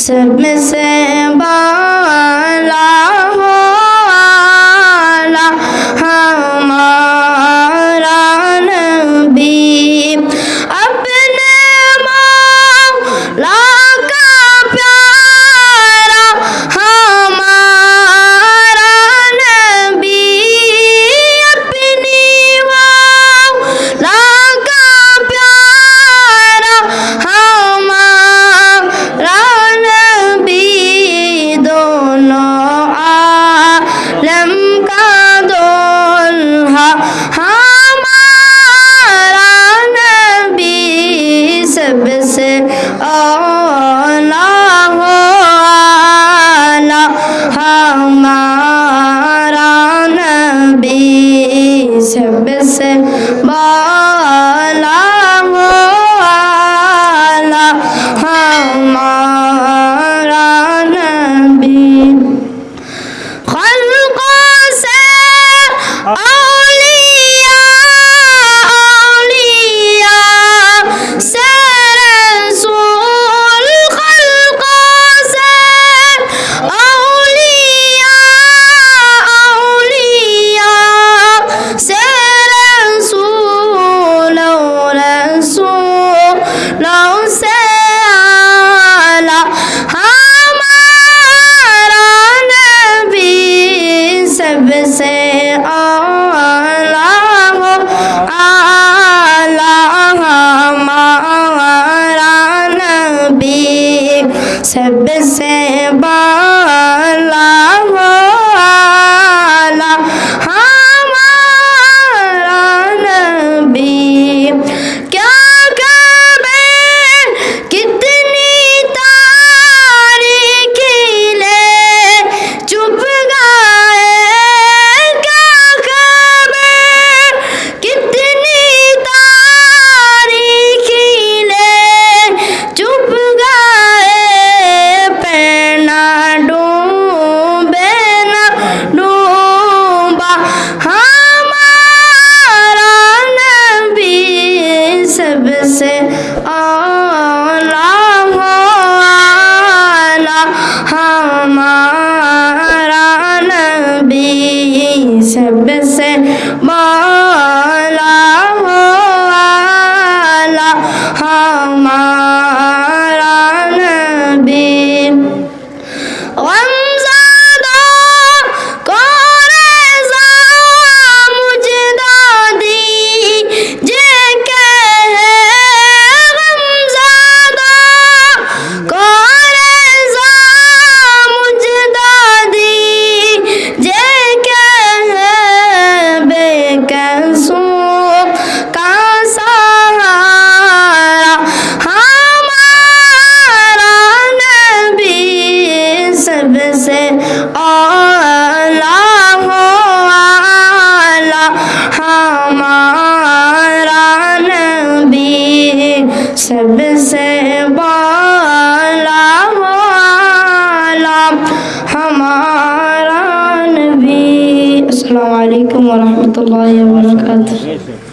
Submissive and bow. se bala से आला आला हमारा नबी सबसे बा سب سے بالا والا ہمارا نبی۔ السلام علیکم ورحمۃ اللہ وبرکاتہ۔